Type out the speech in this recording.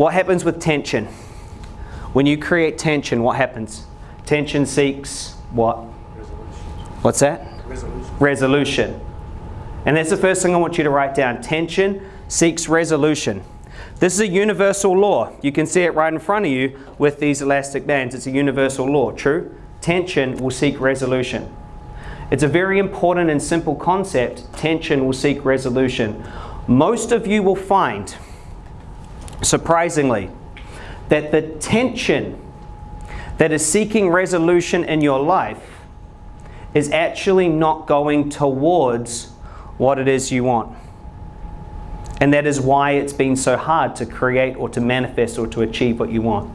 What happens with tension? When you create tension, what happens? Tension seeks what? Resolution. What's that? Resolution. Resolution. And that's the first thing I want you to write down. Tension seeks resolution. This is a universal law. You can see it right in front of you with these elastic bands. It's a universal law, true? Tension will seek resolution. It's a very important and simple concept. Tension will seek resolution. Most of you will find, surprisingly, that the tension that is seeking resolution in your life is actually not going towards what it is you want. And that is why it's been so hard to create or to manifest or to achieve what you want.